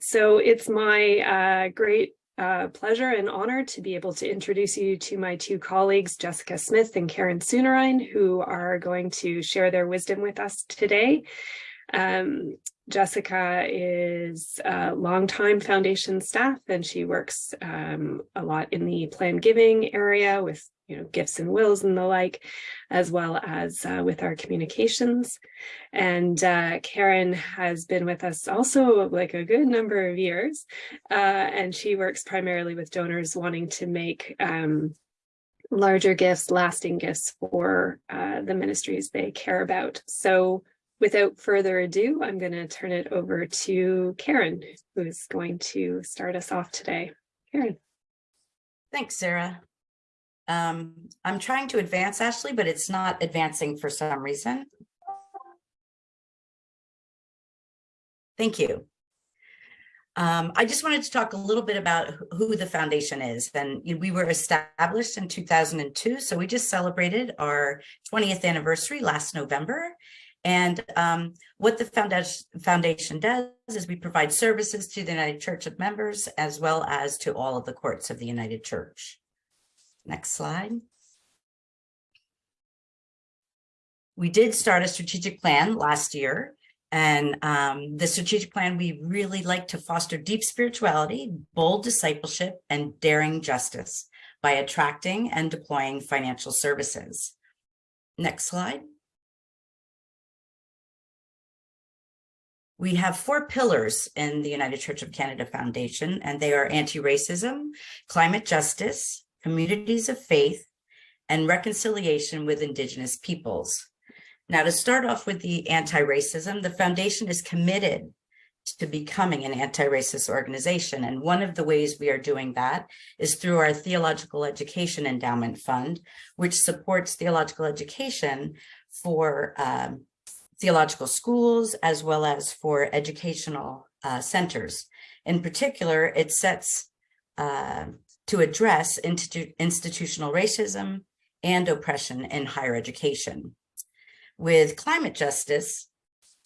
So it's my uh, great uh, pleasure and honor to be able to introduce you to my two colleagues, Jessica Smith and Karen Soonerine, who are going to share their wisdom with us today. Um, Jessica is a longtime foundation staff and she works um, a lot in the plan giving area with you know gifts and wills and the like, as well as uh, with our communications. And uh, Karen has been with us also like a good number of years, uh, and she works primarily with donors wanting to make um, larger gifts, lasting gifts for uh, the ministries they care about. So without further ado, I'm going to turn it over to Karen, who's going to start us off today. Karen. Thanks, Sarah. Um, I'm trying to advance, Ashley, but it's not advancing for some reason. Thank you. Um, I just wanted to talk a little bit about who the foundation is. And we were established in 2002, so we just celebrated our 20th anniversary last November. And um, what the foundation, does is we provide services to the United Church of members as well as to all of the courts of the United Church. Next slide. We did start a strategic plan last year. And um, the strategic plan, we really like to foster deep spirituality, bold discipleship, and daring justice by attracting and deploying financial services. Next slide. We have four pillars in the United Church of Canada Foundation, and they are anti-racism, climate justice, communities of faith, and reconciliation with Indigenous peoples. Now, to start off with the anti-racism, the foundation is committed to becoming an anti-racist organization. And one of the ways we are doing that is through our Theological Education Endowment Fund, which supports theological education for um, theological schools as well as for educational uh, centers. In particular, it sets uh, to address institu institutional racism and oppression in higher education. With climate justice,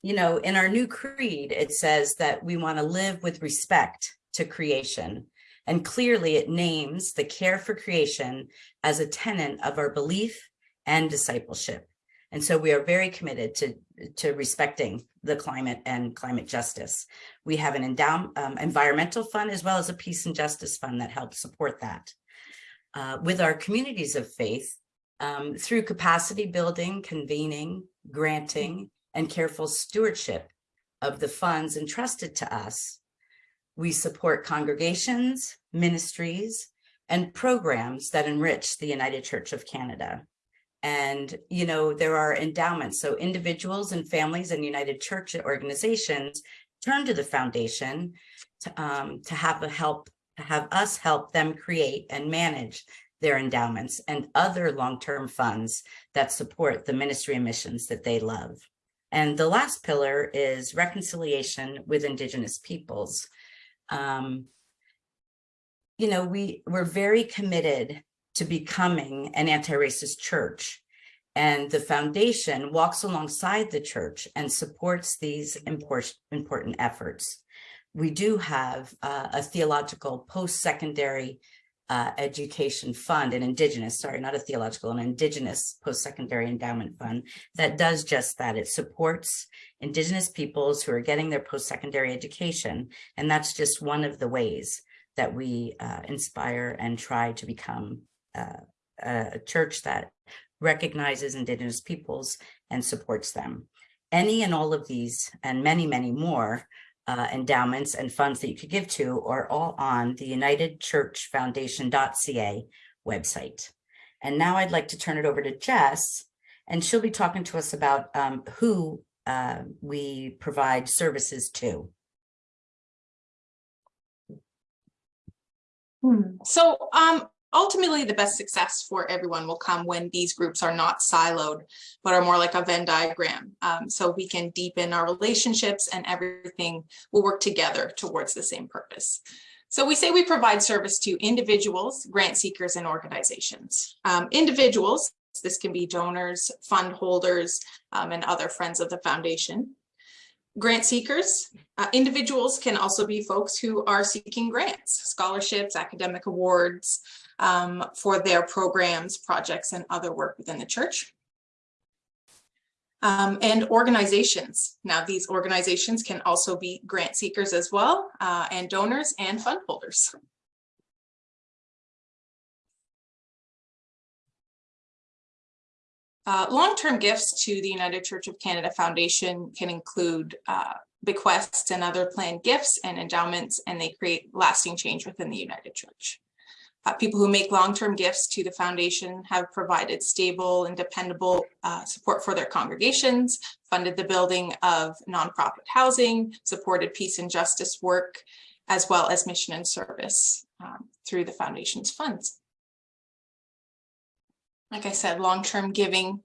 you know, in our new creed, it says that we want to live with respect to creation. And clearly it names the care for creation as a tenet of our belief and discipleship. And so we are very committed to, to respecting the climate and climate justice. We have an endow um, environmental fund as well as a peace and justice fund that helps support that. Uh, with our communities of faith, um, through capacity building, convening, granting, and careful stewardship of the funds entrusted to us, we support congregations, ministries, and programs that enrich the United Church of Canada. And, you know, there are endowments. So individuals and families and United Church organizations turn to the foundation to, um, to have a help, to have us help them create and manage their endowments and other long-term funds that support the ministry and missions that they love. And the last pillar is reconciliation with Indigenous peoples. Um, you know, we, we're very committed to becoming an anti-racist church. And the foundation walks alongside the church and supports these important, efforts. We do have uh, a theological post-secondary uh, education fund, an indigenous, sorry, not a theological, an indigenous post-secondary endowment fund that does just that. It supports indigenous peoples who are getting their post-secondary education. And that's just one of the ways that we uh, inspire and try to become uh, a church that recognizes indigenous peoples and supports them. Any and all of these and many, many more uh, endowments and funds that you could give to are all on the United Church Foundation.ca website. And now I'd like to turn it over to Jess, and she'll be talking to us about um, who uh, we provide services to. Hmm. So um, ultimately the best success for everyone will come when these groups are not siloed, but are more like a Venn diagram. Um, so we can deepen our relationships and everything will work together towards the same purpose. So we say we provide service to individuals, grant seekers, and organizations. Um, individuals, this can be donors, fund holders, um, and other friends of the foundation grant seekers, uh, individuals can also be folks who are seeking grants, scholarships, academic awards um, for their programs, projects, and other work within the church. Um, and organizations. Now, these organizations can also be grant seekers as well, uh, and donors and fund holders. Uh, Long-term gifts to the United Church of Canada Foundation can include uh, bequests and other planned gifts and endowments, and they create lasting change within the United Church. Uh, people who make long-term gifts to the foundation have provided stable and dependable uh, support for their congregations, funded the building of nonprofit housing, supported peace and justice work, as well as mission and service um, through the foundation's funds. Like I said, long-term giving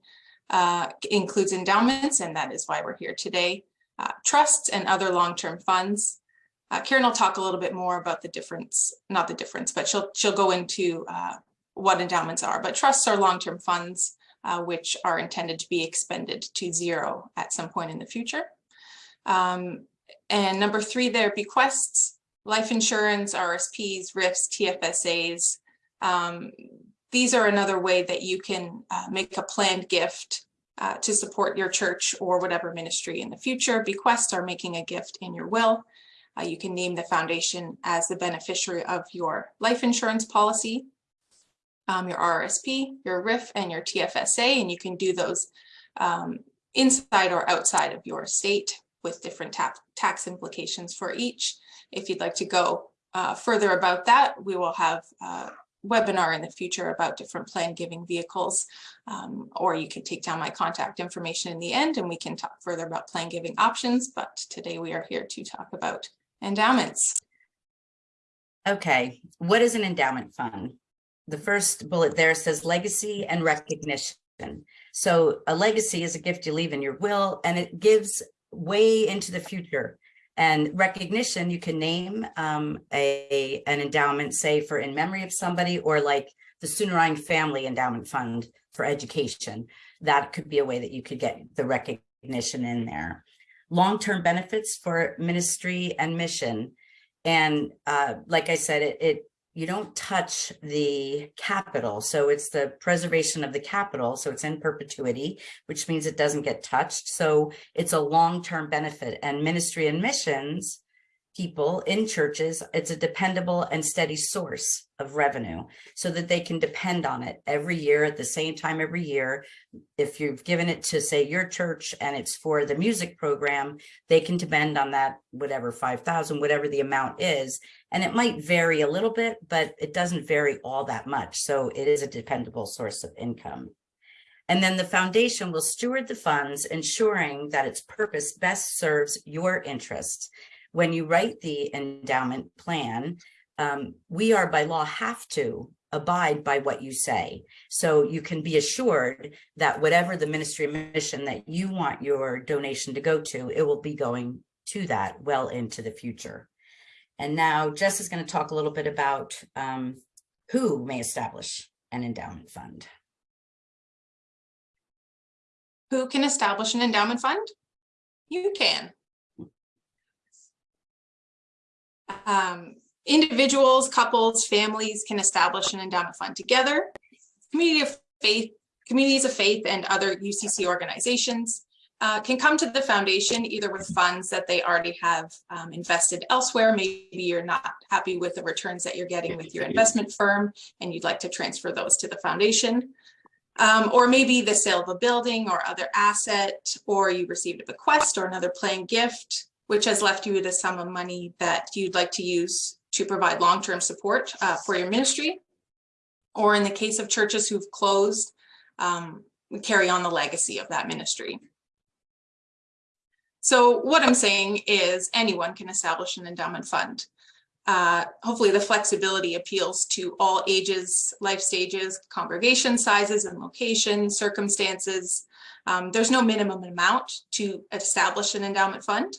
uh, includes endowments, and that is why we're here today. Uh, trusts and other long-term funds. Uh, Karen will talk a little bit more about the difference, not the difference, but she'll she'll go into uh, what endowments are. But trusts are long-term funds, uh, which are intended to be expended to zero at some point in the future. Um, and number three, there bequests, life insurance, RSPs, RRIFs, TFSAs. Um, these are another way that you can uh, make a planned gift uh, to support your church or whatever ministry in the future. Bequests are making a gift in your will. Uh, you can name the foundation as the beneficiary of your life insurance policy, um, your RSP, your RRIF, and your TFSA, and you can do those um, inside or outside of your state with different ta tax implications for each. If you'd like to go uh, further about that, we will have a webinar in the future about different plan giving vehicles, um, or you can take down my contact information in the end and we can talk further about plan giving options. But today we are here to talk about endowments. Okay, what is an endowment fund? The first bullet there says legacy and recognition. So a legacy is a gift you leave in your will and it gives way into the future. And recognition, you can name um, a an endowment, say for in memory of somebody, or like the Soonerine Family Endowment Fund for education. That could be a way that you could get the recognition in there. Long-term benefits for ministry and mission. And uh, like I said, it, it you don't touch the capital. So it's the preservation of the capital. So it's in perpetuity, which means it doesn't get touched. So it's a long-term benefit and ministry and missions people in churches, it's a dependable and steady source of revenue so that they can depend on it every year at the same time every year. If you've given it to say your church and it's for the music program, they can depend on that, whatever, 5,000, whatever the amount is. And it might vary a little bit, but it doesn't vary all that much. So it is a dependable source of income. And then the foundation will steward the funds, ensuring that its purpose best serves your interests when you write the endowment plan, um, we are by law have to abide by what you say. So you can be assured that whatever the ministry mission that you want your donation to go to, it will be going to that well into the future. And now Jess is going to talk a little bit about um, who may establish an endowment fund. Who can establish an endowment fund? You can. Um, individuals, couples, families can establish an endowment fund together. Community of faith, communities of faith and other UCC organizations uh, can come to the foundation either with funds that they already have um, invested elsewhere. Maybe you're not happy with the returns that you're getting with your investment firm and you'd like to transfer those to the foundation. Um, or maybe the sale of a building or other asset, or you received a bequest or another planned gift which has left you with a sum of money that you'd like to use to provide long-term support uh, for your ministry. Or in the case of churches who've closed, um, carry on the legacy of that ministry. So what I'm saying is anyone can establish an endowment fund. Uh, hopefully the flexibility appeals to all ages, life stages, congregation sizes and location, circumstances. Um, there's no minimum amount to establish an endowment fund.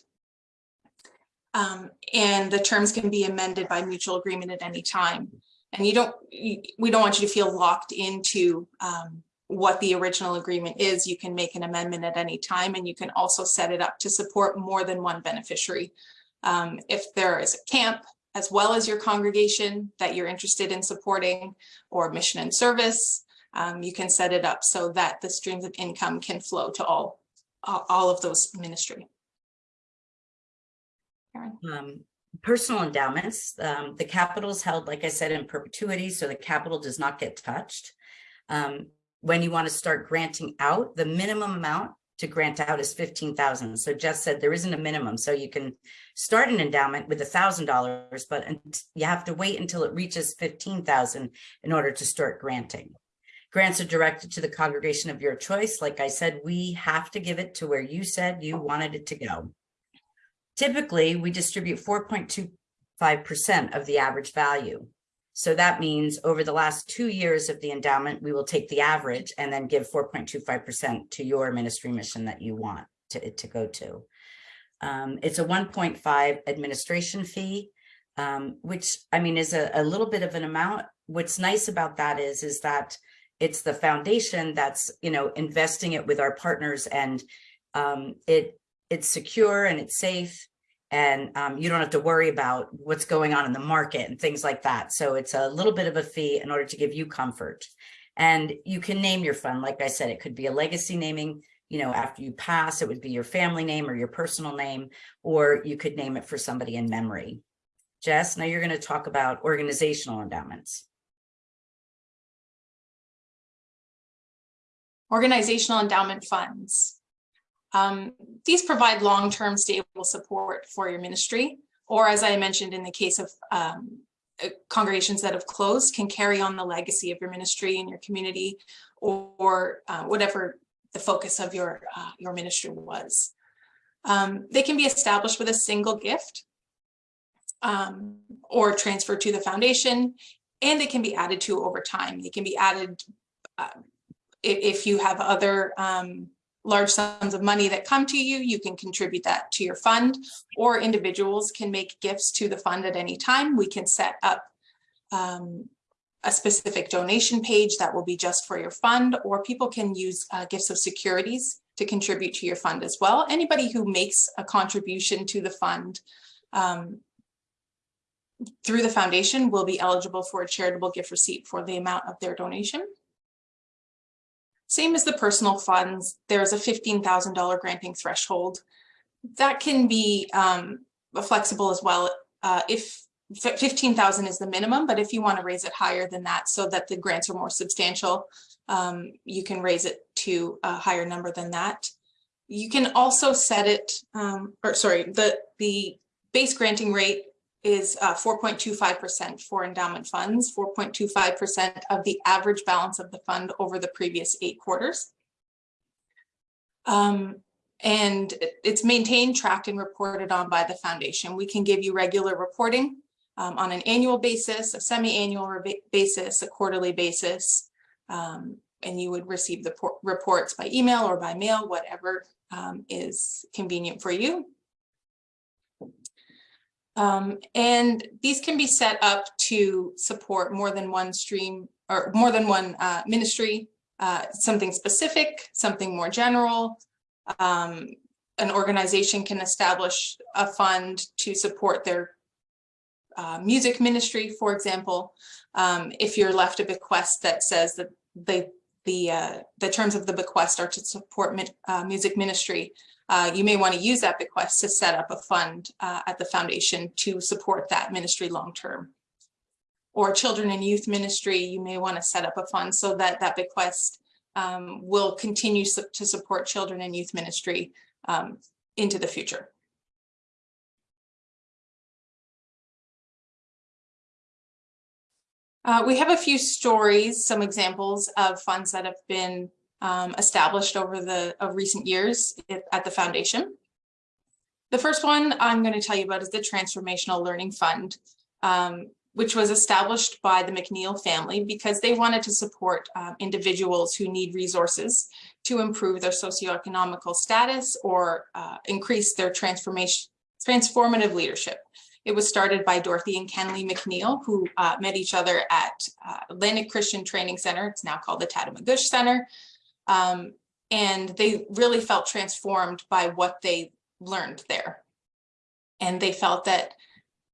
Um, and the terms can be amended by mutual agreement at any time. And you don't, you, we don't want you to feel locked into um, what the original agreement is, you can make an amendment at any time and you can also set it up to support more than one beneficiary. Um, if there is a camp as well as your congregation that you're interested in supporting or mission and service, um, you can set it up so that the streams of income can flow to all, all all of those ministry. Um, personal endowments, um, the capital is held, like I said, in perpetuity, so the capital does not get touched. Um, when you want to start granting out, the minimum amount to grant out is fifteen thousand. So Jess said there isn't a minimum, so you can start an endowment with a thousand dollars, but you have to wait until it reaches fifteen thousand in order to start granting. Grants are directed to the congregation of your choice. Like I said, we have to give it to where you said you wanted it to go. Typically, we distribute four point two five percent of the average value. So that means over the last two years of the endowment, we will take the average and then give four point two five percent to your ministry mission that you want to, it to go to. Um, it's a one point five administration fee, um, which I mean is a, a little bit of an amount. What's nice about that is, is that it's the foundation that's, you know, investing it with our partners and um, it, it's secure and it's safe and um, you don't have to worry about what's going on in the market and things like that. So it's a little bit of a fee in order to give you comfort. And you can name your fund. Like I said, it could be a legacy naming, you know, after you pass, it would be your family name or your personal name, or you could name it for somebody in memory. Jess, now you're going to talk about organizational endowments. Organizational endowment funds. Um, these provide long-term stable support for your ministry, or as I mentioned in the case of um, uh, congregations that have closed can carry on the legacy of your ministry and your community or, or uh, whatever the focus of your, uh, your ministry was. Um, they can be established with a single gift um, or transferred to the foundation, and they can be added to over time. They can be added uh, if, if you have other um, large sums of money that come to you, you can contribute that to your fund, or individuals can make gifts to the fund at any time. We can set up um, a specific donation page that will be just for your fund, or people can use uh, gifts of securities to contribute to your fund as well. Anybody who makes a contribution to the fund um, through the foundation will be eligible for a charitable gift receipt for the amount of their donation. Same as the personal funds, there's a $15,000 granting threshold. That can be um, flexible as well. Uh, if 15,000 is the minimum, but if you want to raise it higher than that so that the grants are more substantial, um, you can raise it to a higher number than that. You can also set it, um, or sorry, the, the base granting rate is 4.25% uh, for endowment funds, 4.25% of the average balance of the fund over the previous eight quarters. Um, and it's maintained, tracked, and reported on by the foundation. We can give you regular reporting um, on an annual basis, a semi-annual basis, a quarterly basis, um, and you would receive the reports by email or by mail, whatever um, is convenient for you. Um, and these can be set up to support more than one stream or more than one uh, ministry, uh, something specific, something more general. Um, an organization can establish a fund to support their uh, music ministry, for example. Um, if you're left a bequest that says that they, the, uh, the terms of the bequest are to support uh, music ministry, uh, you may want to use that bequest to set up a fund uh, at the foundation to support that ministry long-term. Or children and youth ministry, you may want to set up a fund so that that bequest um, will continue su to support children and youth ministry um, into the future. Uh, we have a few stories, some examples of funds that have been um, established over the of recent years at the foundation. The first one I'm going to tell you about is the Transformational Learning Fund, um, which was established by the McNeil family because they wanted to support uh, individuals who need resources to improve their socioeconomical status or uh, increase their transformation, transformative leadership. It was started by Dorothy and Kenley McNeil, who uh, met each other at uh, Atlantic Christian Training Center. It's now called the Tatamagouche Center. Um, and they really felt transformed by what they learned there. And they felt that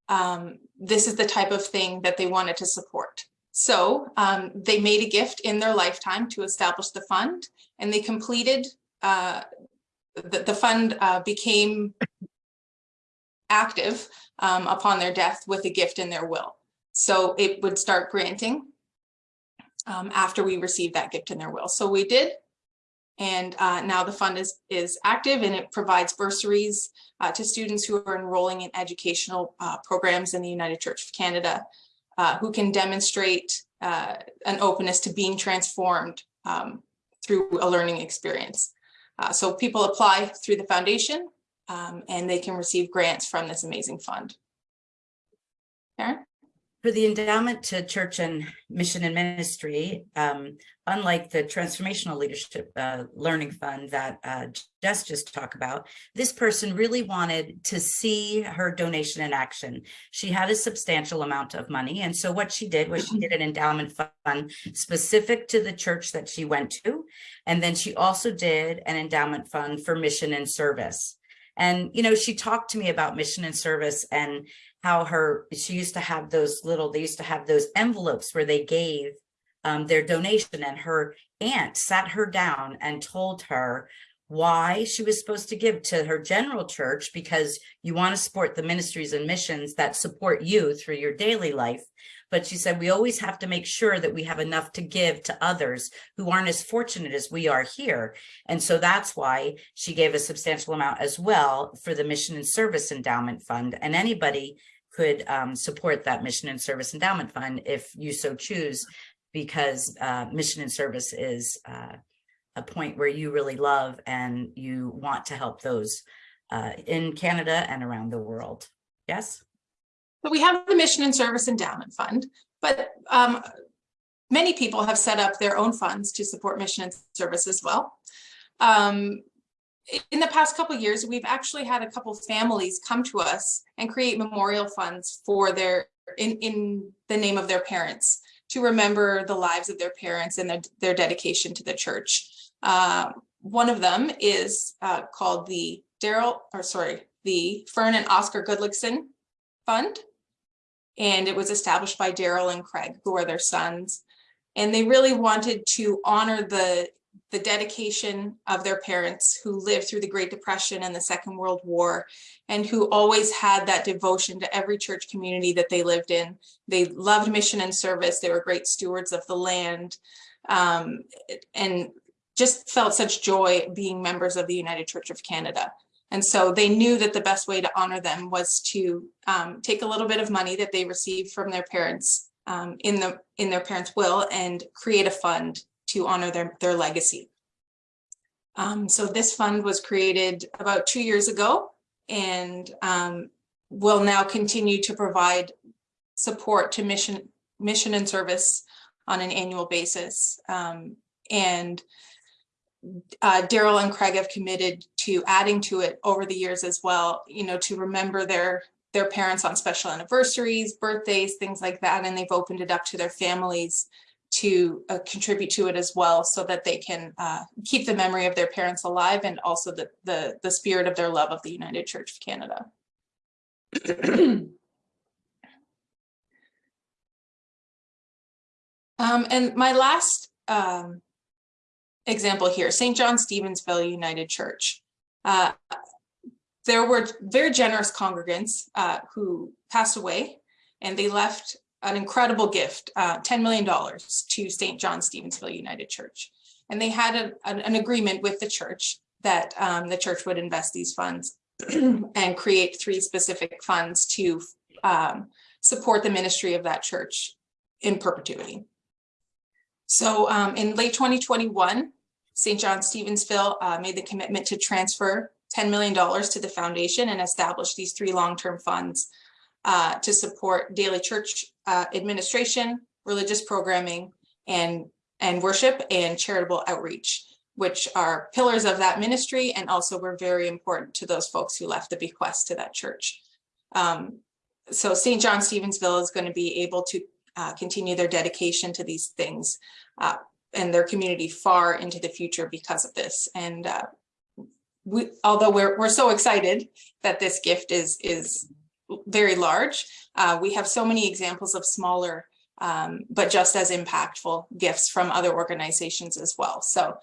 um, this is the type of thing that they wanted to support. So um, they made a gift in their lifetime to establish the fund and they completed, uh, the, the fund uh, became active um, upon their death with a gift in their will. So it would start granting um, after we received that gift in their will. So we did. And uh, now the fund is, is active and it provides bursaries uh, to students who are enrolling in educational uh, programs in the United Church of Canada, uh, who can demonstrate uh, an openness to being transformed um, through a learning experience. Uh, so people apply through the foundation um, and they can receive grants from this amazing fund. Karen? For the endowment to church and mission and ministry, um, unlike the transformational leadership uh, learning fund that uh, Jess just talked about, this person really wanted to see her donation in action. She had a substantial amount of money. And so what she did was she did an endowment fund specific to the church that she went to. And then she also did an endowment fund for mission and service. And, you know, she talked to me about mission and service and how her, she used to have those little, they used to have those envelopes where they gave um, their donation and her aunt sat her down and told her why she was supposed to give to her general church because you want to support the ministries and missions that support you through your daily life. But she said, we always have to make sure that we have enough to give to others who aren't as fortunate as we are here. And so that's why she gave a substantial amount as well for the Mission and Service Endowment Fund. And anybody could um, support that Mission and Service Endowment Fund if you so choose, because uh, mission and service is uh, a point where you really love and you want to help those uh, in Canada and around the world. Yes? So we have the Mission and Service Endowment Fund, but um, many people have set up their own funds to support mission and service as well. Um, in the past couple years, we've actually had a couple families come to us and create memorial funds for their in, in the name of their parents to remember the lives of their parents and their, their dedication to the church. Uh, one of them is uh, called the Daryl, or sorry, the Fern and Oscar Goodlickson Fund. And it was established by Daryl and Craig, who are their sons. And they really wanted to honor the the dedication of their parents who lived through the Great Depression and the Second World War and who always had that devotion to every church community that they lived in. They loved mission and service. They were great stewards of the land um, and just felt such joy being members of the United Church of Canada. And so they knew that the best way to honor them was to um, take a little bit of money that they received from their parents um, in the in their parents' will and create a fund to honor their, their legacy. Um, so this fund was created about two years ago and um, will now continue to provide support to mission, mission and service on an annual basis. Um, and uh, Daryl and Craig have committed to adding to it over the years as well, you know, to remember their their parents on special anniversaries, birthdays, things like that. And they've opened it up to their families to uh, contribute to it as well so that they can uh, keep the memory of their parents alive and also the, the, the spirit of their love of the United Church of Canada. um, and my last um, example here, St. John Stevensville United Church. Uh, there were very generous congregants uh, who passed away and they left an incredible gift, uh, $10 million to St. John Stevensville United Church. And they had a, an, an, agreement with the church that um, the church would invest these funds and create three specific funds to um, support the ministry of that church in perpetuity. So um, in late 2021, St. John Stevensville uh, made the commitment to transfer $10 million to the foundation and establish these three long-term funds uh, to support daily church uh, administration, religious programming, and, and worship and charitable outreach, which are pillars of that ministry and also were very important to those folks who left the bequest to that church. Um, so St. John Stevensville is going to be able to uh, continue their dedication to these things uh, and their community far into the future because of this. And uh, we, although we're we're so excited that this gift is is very large, uh, we have so many examples of smaller um, but just as impactful gifts from other organizations as well. So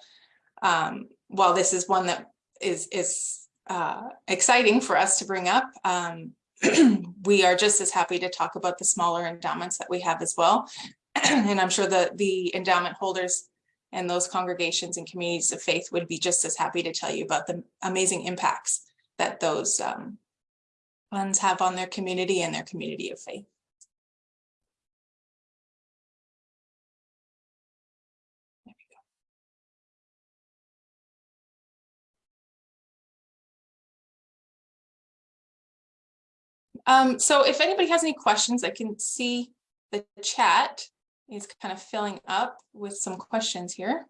um, while this is one that is is uh, exciting for us to bring up, um, we are just as happy to talk about the smaller endowments that we have as well. and I'm sure that the endowment holders and those congregations and communities of faith would be just as happy to tell you about the amazing impacts that those um, funds have on their community and their community of faith. There we go. Um, so if anybody has any questions, I can see the chat is kind of filling up with some questions here.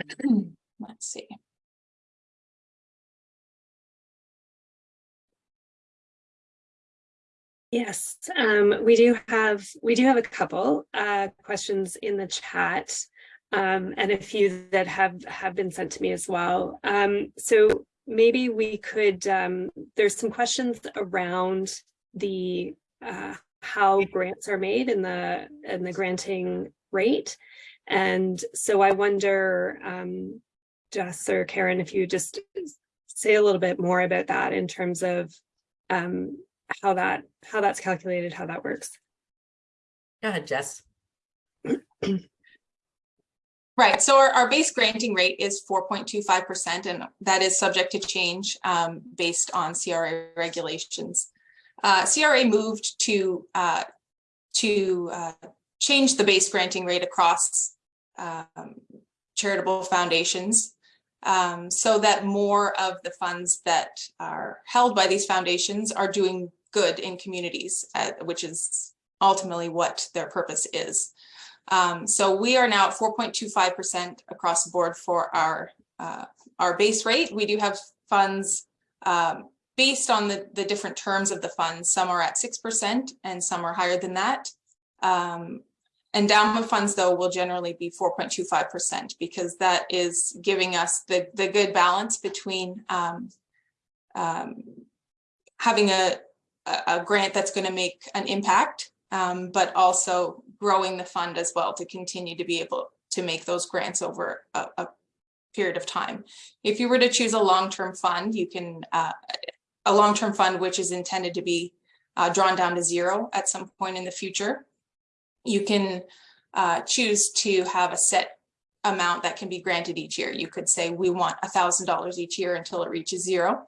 Let's see. Yes, um, we do have we do have a couple uh, questions in the chat um, and a few that have have been sent to me as well. Um, so maybe we could um, there's some questions around the uh, how grants are made in the in the granting rate, and so I wonder, um, Jess or Karen, if you just say a little bit more about that in terms of um, how that how that's calculated, how that works. Go ahead, Jess. Right, so our, our base granting rate is 4.25%, and that is subject to change um, based on CRA regulations. Uh, CRA moved to uh, to uh, change the base granting rate across um, charitable foundations um, so that more of the funds that are held by these foundations are doing good in communities, uh, which is ultimately what their purpose is. Um, so we are now at 4.25% across the board for our uh, our base rate. We do have funds um, based on the, the different terms of the funds. Some are at 6% and some are higher than that. Um, endowment funds, though, will generally be 4.25% because that is giving us the, the good balance between um, um, having a, a grant that's going to make an impact, um, but also growing the fund as well to continue to be able to make those grants over a, a period of time. If you were to choose a long-term fund, you can, uh, a long-term fund which is intended to be uh, drawn down to zero at some point in the future, you can uh, choose to have a set amount that can be granted each year. You could say we want a thousand dollars each year until it reaches zero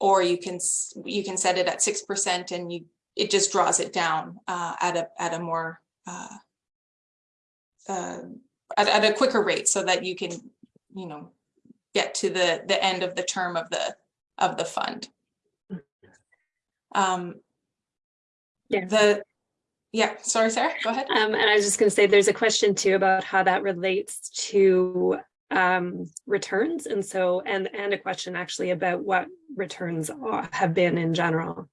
or you can you can set it at six percent and you it just draws it down uh, at a at a more uh, uh, at, at a quicker rate so that you can you know get to the the end of the term of the of the fund. Um, yeah. The yeah, sorry, Sarah, go ahead. Um, and I was just going to say there's a question too about how that relates to um, returns. And so, and, and a question actually about what returns are, have been in general.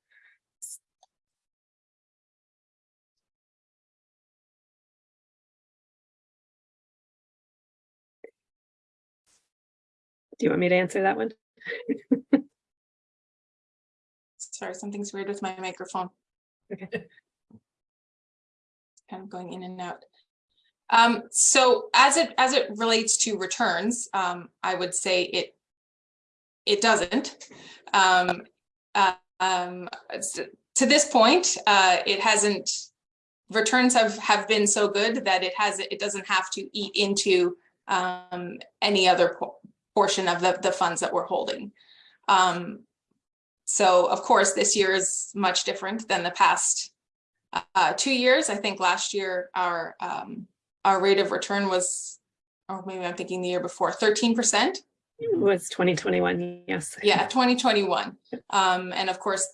Do you want me to answer that one? Sorry, something's weird with my microphone. Okay. Kind of going in and out. Um, so as it as it relates to returns, um, I would say it it doesn't. Um, uh, um, to this point, uh, it hasn't. Returns have have been so good that it has it doesn't have to eat into um, any other po portion of the the funds that we're holding. Um, so of course, this year is much different than the past uh, two years. I think last year our our rate of return was, or maybe I'm thinking the year before, 13%. It was 2021, yes. Yeah, 2021. Um, and of course,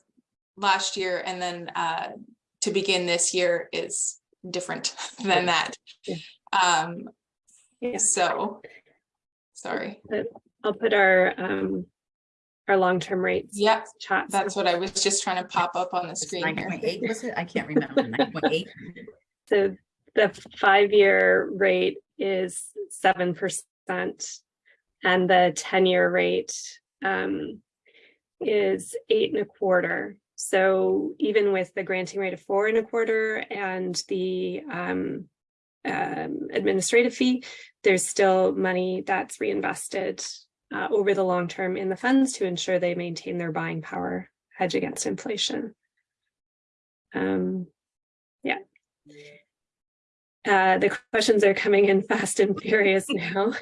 last year and then uh, to begin this year is different than that. Yeah. Um, yeah. So, sorry. I'll put our um, our long-term rates. Yep, Chat. that's what I was just trying to pop up on the screen nine here. point eight, was it? I can't remember. Nine point eight? So the five-year rate is seven percent. And the ten-year rate um is eight and a quarter. So even with the granting rate of four and a quarter and the um um administrative fee, there's still money that's reinvested uh over the long term in the funds to ensure they maintain their buying power, hedge against inflation. Um, yeah. Uh, the questions are coming in fast and furious now.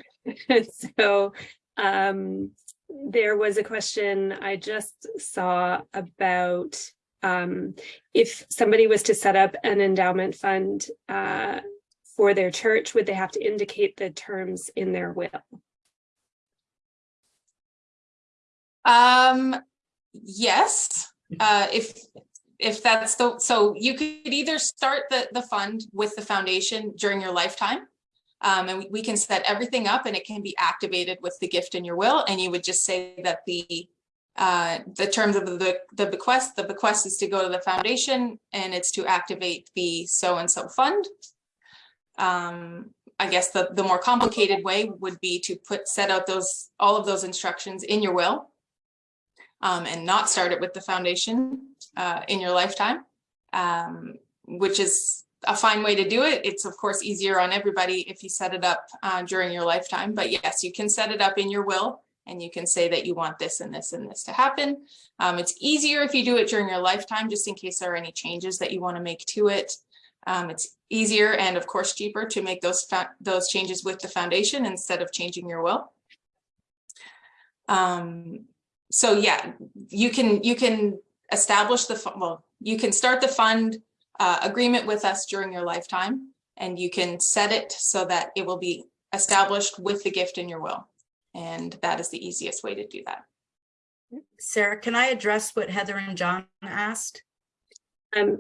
So um, there was a question I just saw about um, if somebody was to set up an endowment fund uh, for their church, would they have to indicate the terms in their will? Um, yes, uh, if, if that's the, so you could either start the, the fund with the foundation during your lifetime. Um, and we- we can set everything up and it can be activated with the gift in your will, and you would just say that the uh, the terms of the, the bequest, the bequest is to go to the foundation and it's to activate the so-and-so fund. Um, I guess the, the more complicated way would be to put, set out those, all of those instructions in your will um, and not start it with the foundation uh, in your lifetime, um, which is a fine way to do it. It's of course easier on everybody if you set it up uh, during your lifetime, but yes, you can set it up in your will and you can say that you want this and this and this to happen. Um, it's easier if you do it during your lifetime, just in case there are any changes that you want to make to it. Um, it's easier and of course cheaper to make those those changes with the foundation instead of changing your will. Um, so yeah, you can you can establish the well, you can start the fund uh, agreement with us during your lifetime, and you can set it so that it will be established with the gift in your will, and that is the easiest way to do that. Sarah, can I address what Heather and John asked? Um,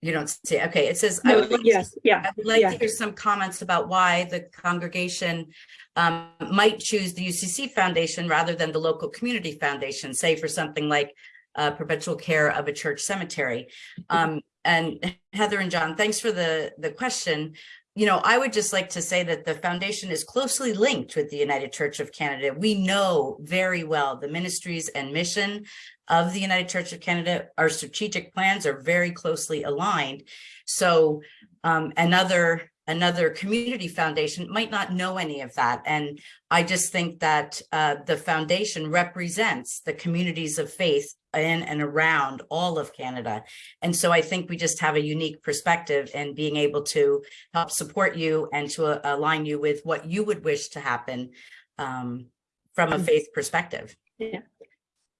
You don't see, okay, it says, I would like to yes, yeah, I would like Yeah. to hear some comments about why the congregation um, might choose the UCC Foundation rather than the local community foundation, say for something like uh, perpetual care of a church cemetery. Um, and Heather and John, thanks for the, the question. You know, I would just like to say that the foundation is closely linked with the United Church of Canada. We know very well the ministries and mission of the United Church of Canada. Our strategic plans are very closely aligned. So um, another another community foundation might not know any of that. And I just think that uh, the foundation represents the communities of faith in and around all of Canada. And so I think we just have a unique perspective in being able to help support you and to uh, align you with what you would wish to happen um, from a Mhm. faith perspective. Yeah.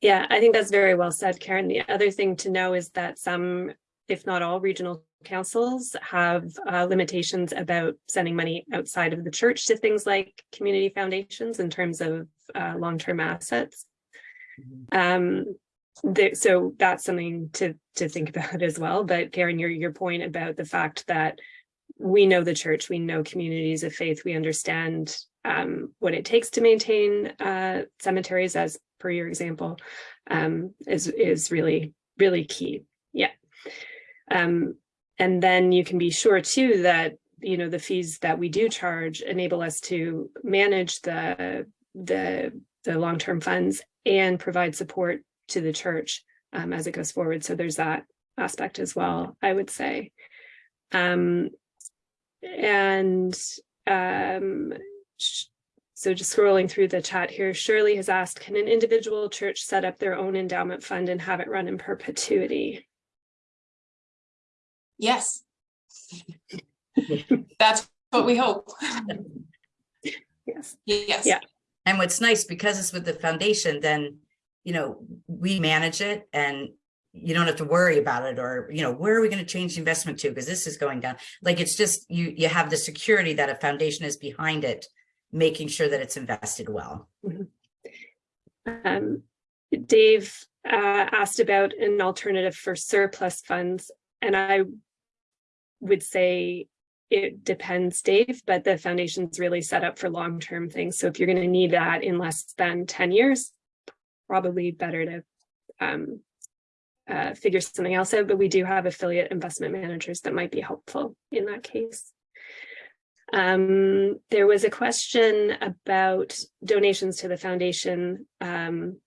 Yeah, I think that's very well said, Karen. The other thing to know is that some, if not all, regional councils have uh, limitations about sending money outside of the church to things like community foundations in terms of uh, long-term assets. Um, the, so that's something to to think about as well. But Karen, your your point about the fact that we know the church, we know communities of faith, we understand um, what it takes to maintain uh, cemeteries, as per your example, um, is is really really key. Yeah, um, and then you can be sure too that you know the fees that we do charge enable us to manage the the the long term funds and provide support to the church um, as it goes forward. So there's that aspect as well, I would say. Um, and um, so just scrolling through the chat here, Shirley has asked, can an individual church set up their own endowment fund and have it run in perpetuity? Yes. That's what we hope. Yes. Yes. Yeah. And what's nice, because it's with the foundation, then, you know, we manage it and you don't have to worry about it or, you know, where are we going to change the investment to? Because this is going down. Like, it's just, you, you have the security that a foundation is behind it, making sure that it's invested well. Um, Dave uh, asked about an alternative for surplus funds, and I would say it depends, Dave, but the foundation's really set up for long-term things. So if you're going to need that in less than 10 years, probably better to um, uh, figure something else out, but we do have affiliate investment managers that might be helpful in that case. Um, there was a question about donations to the foundation. Um,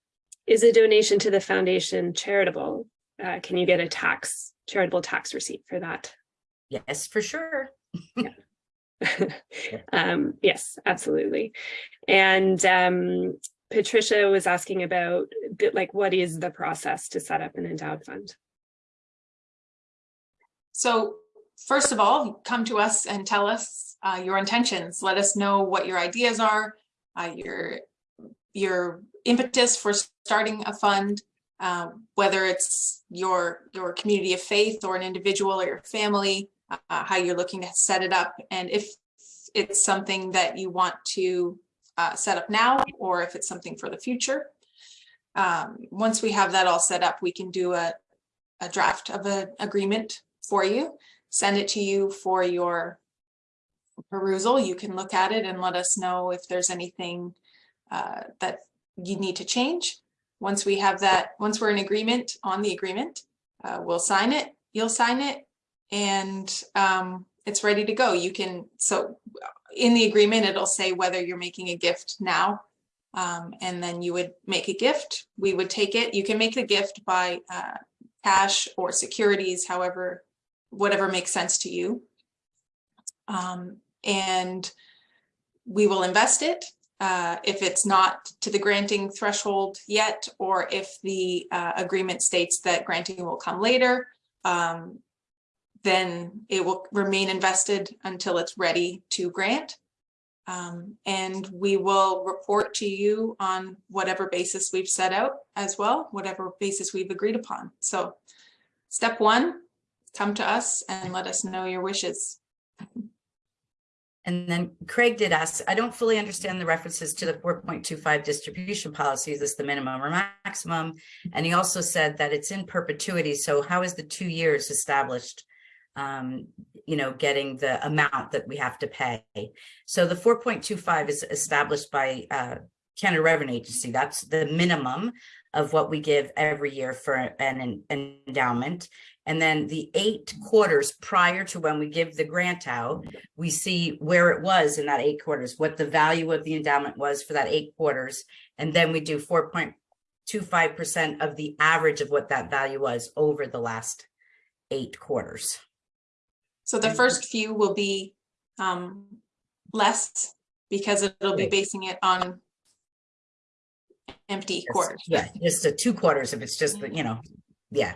is a donation to the foundation charitable? Uh, can you get a tax, charitable tax receipt for that? Yes, for sure. um, yes, absolutely. And um, Patricia was asking about like what is the process to set up an endowed fund? So first of all, come to us and tell us uh, your intentions. Let us know what your ideas are, uh, your your impetus for starting a fund, uh, whether it's your your community of faith or an individual or your family, uh, how you're looking to set it up, and if it's something that you want to uh, set up now, or if it's something for the future. Um, once we have that all set up, we can do a, a draft of an agreement for you, send it to you for your perusal. You can look at it and let us know if there's anything uh, that you need to change. Once we have that, once we're in agreement on the agreement, uh, we'll sign it, you'll sign it, and um, it's ready to go. You can, so in the agreement, it'll say whether you're making a gift now. Um, and then you would make a gift. We would take it. You can make the gift by uh, cash or securities, however, whatever makes sense to you. Um, and we will invest it uh, if it's not to the granting threshold yet, or if the uh, agreement states that granting will come later, um, then it will remain invested until it's ready to grant. Um, and we will report to you on whatever basis we've set out as well, whatever basis we've agreed upon. So step one, come to us and let us know your wishes. And then Craig did ask, I don't fully understand the references to the 4.25 distribution policy. Is this the minimum or maximum? And he also said that it's in perpetuity. So how is the two years established um, you know, getting the amount that we have to pay. So the 4.25 is established by uh, Canada Revenue Agency. That's the minimum of what we give every year for an, an endowment. And then the eight quarters prior to when we give the grant out, we see where it was in that eight quarters, what the value of the endowment was for that eight quarters. And then we do 4.25% of the average of what that value was over the last eight quarters. So the first few will be um, less because it'll be basing it on empty Yes, quarters. Yeah, just the two quarters if it's just, the you know, yeah.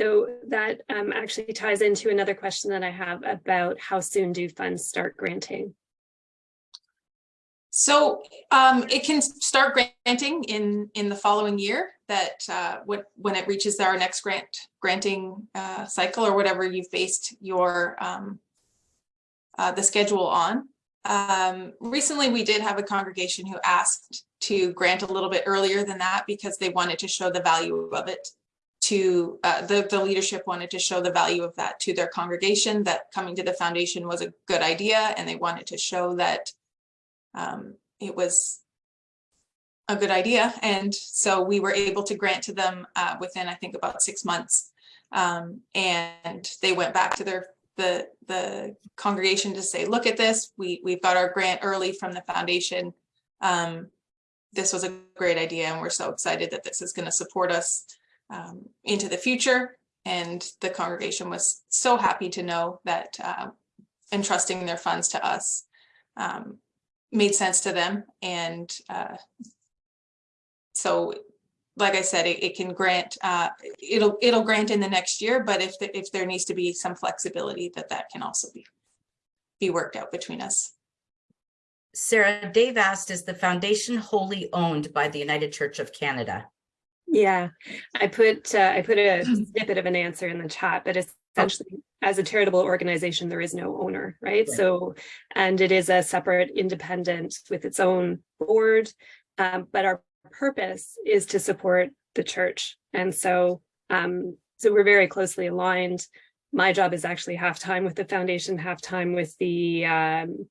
So that um, actually ties into another question that I have about how soon do funds start granting? So um, it can start granting in in the following year that uh, what, when it reaches our next grant granting uh, cycle or whatever you've based your um, uh, the schedule on. Um, recently, we did have a congregation who asked to grant a little bit earlier than that because they wanted to show the value of it to uh, the, the leadership wanted to show the value of that to their congregation that coming to the foundation was a good idea and they wanted to show that um, it was a good idea. And so we were able to grant to them uh, within, I think, about six months. Um, and they went back to their the the congregation to say, look at this. We we've got our grant early from the foundation. Um, this was a great idea, and we're so excited that this is going to support us um, into the future. And the congregation was so happy to know that uh, entrusting their funds to us um, made sense to them. And uh, so, like I said, it, it can grant, uh, it'll, it'll grant in the next year, but if, the- if there needs to be some flexibility, that that can also be, be worked out between us. Sarah, Dave asked, is the foundation wholly owned by the United Church of Canada? Yeah, I put uh, I put a snippet of an answer in the chat, but essentially, as a charitable organization, there is no owner, right? Right. So, and it is a separate, independent with its own board. Um, but our purpose is to support the church, and so um, so we're very closely aligned. My job is actually half time with the foundation, half time with the um,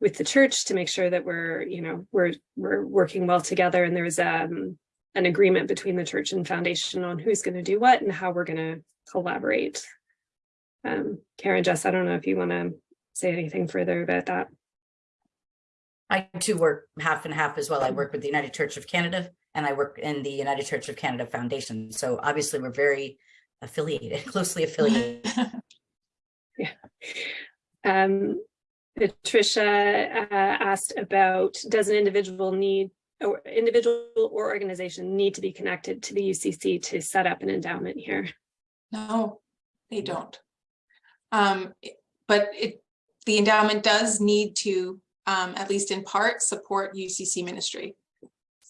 with the church to make sure that we're, you know, we're we're working well together and there's um, an agreement between the church and foundation on who's going to do what and how we're going to collaborate. Um, Karen, Jess, I don't know if you want to say anything further about that. I too work half and half as well. I work with the United Church of Canada and I work in the United Church of Canada Foundation. So obviously we're very affiliated, closely affiliated. yeah. Um, Patricia uh, asked about, does an individual need or individual or organization need to be connected to the UCC to set up an endowment here? No, they don't. Um, but it, the endowment does need to, um, at least in part, support UCC ministry.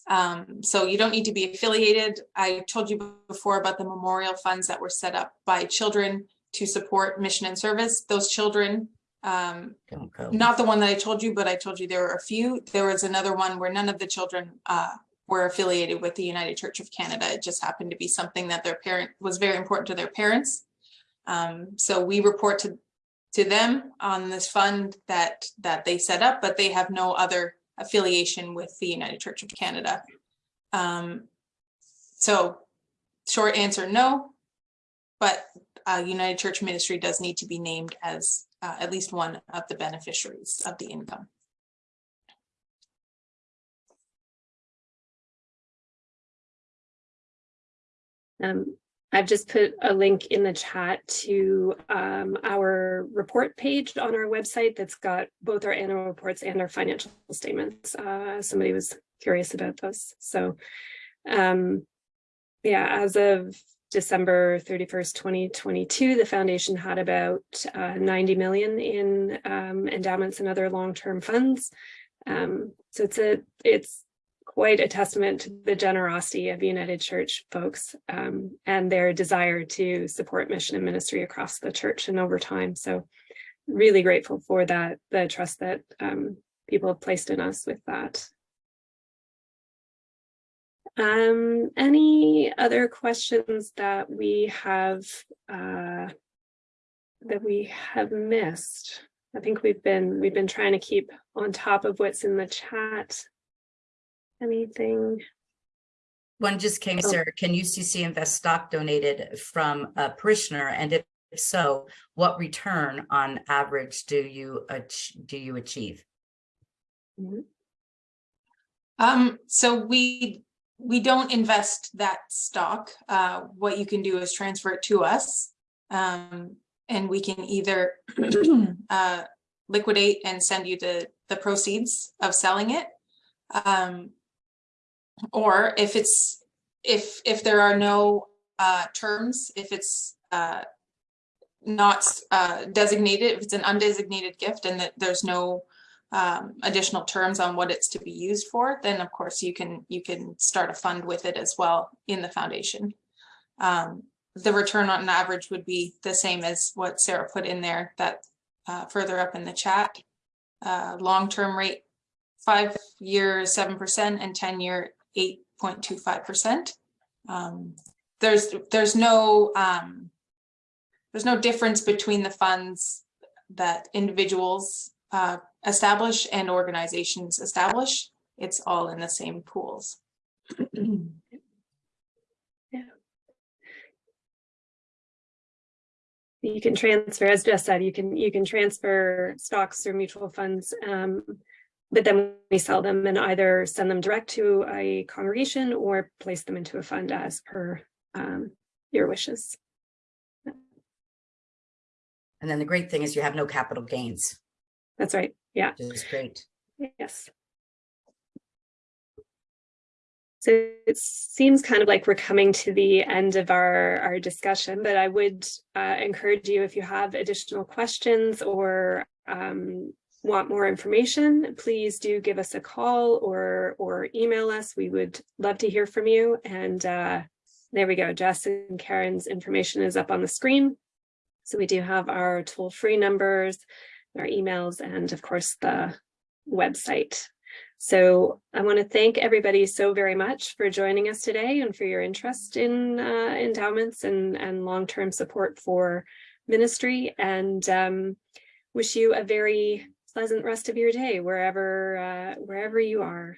Um, so you don't need to be affiliated. I told you before about the memorial funds that were set up by children to support mission and service. Those children, um, not the one that I told you, but I told you there were a few. There was another one where none of the children uh, were affiliated with the United Church of Canada. It just happened to be something that their parent was very important to their parents. Um, so we report to to them on this fund that that they set up, but they have no other affiliation with the United Church of Canada. Um, so short answer, no, but uh, United Church Ministry does need to be named as uh, at least one of the beneficiaries of the income. Um, I've just put a link in the chat to um, our report page on our website that's got both our annual reports and our financial statements. Uh, somebody was curious about those. So um, yeah, as of December 31st, 2022, the foundation had about uh, 90 million in um, endowments and other long-term funds. Um, so it's a it's quite a testament to the generosity of United Church folks um, and their desire to support mission and ministry across the church and over time. So really grateful for that, the trust that um, people have placed in us with that. Um, any other questions that we have uh, that we have missed? I think we've been we've been trying to keep on top of what's in the chat. Anything? One just came, Oh. Sarah. Can UCC invest stock donated from a parishioner? And if so, what return on average do you, do you achieve? Um, so we, we don't invest that stock. Uh, what you can do is transfer it to us. Um, and we can either uh, liquidate and send you the, the proceeds of selling it. Um, or if it's, if, if there are no uh, terms, if it's uh, not uh, designated, if it's an undesignated gift and that there's no um, additional terms on what it's to be used for, then of course you can you can start a fund with it as well in the foundation. Um, the return on average would be the same as what Sarah put in there that uh, further up in the chat. Uh, long-term rate, five year seven percent and ten year eight point two five percent. Um, there's there's no um, there's no difference between the funds that individuals uh, establish and organizations establish. It's all in the same pools. You can transfer, as Jess said, you can you can transfer stocks or mutual funds, um, but then we sell them and either send them direct to a congregation or place them into a fund as per um, your wishes. And then the great thing is you have no capital gains, That's right. Yeah. which is great. Yes. So it seems kind of like we're coming to the end of our, our discussion, but I would uh, encourage you if you have additional questions or um, want more information, please do give us a call or, or email us. We would love to hear from you. And uh, there we go. Jess and Karen's information is up on the screen. So we do have our toll-free numbers, our emails, and of course the website. So I want to thank everybody so very much for joining us today and for your interest in uh, endowments and, and long-term support for ministry and um, wish you a very pleasant rest of your day wherever uh, wherever you are.